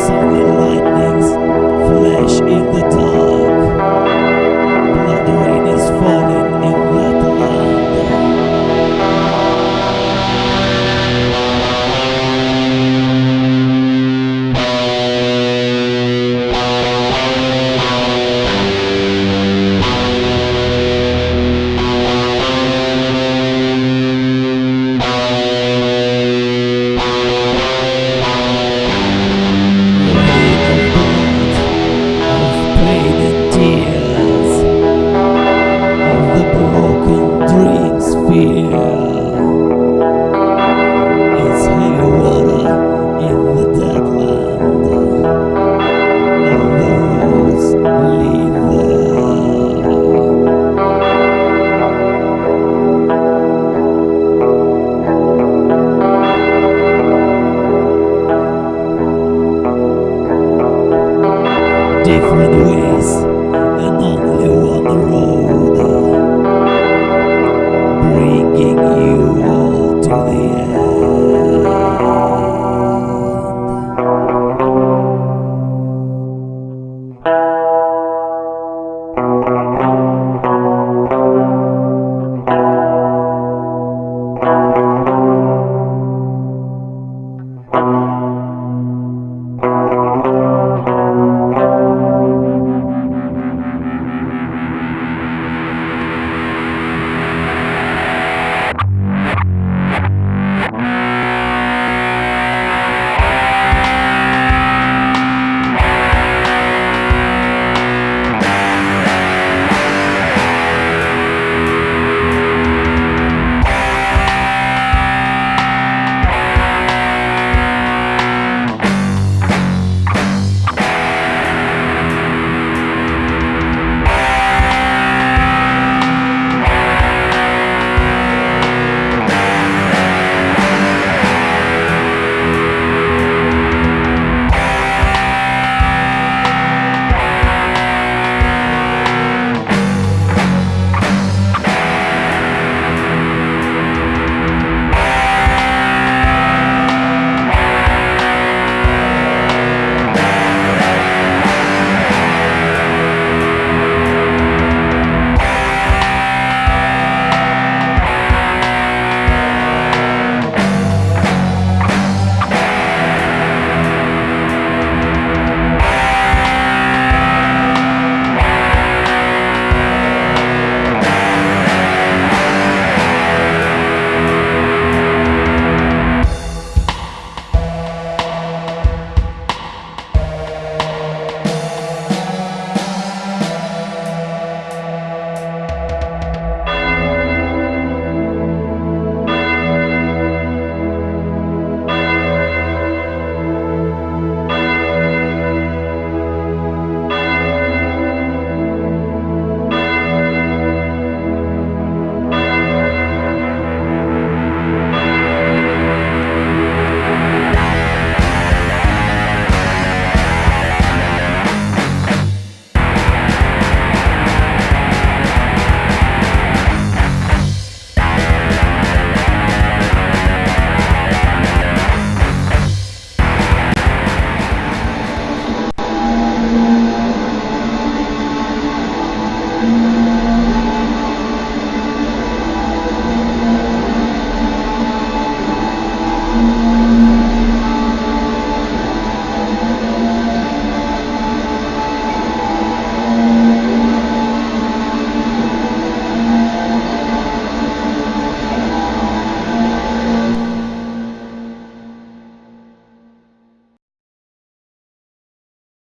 It's only 孤独。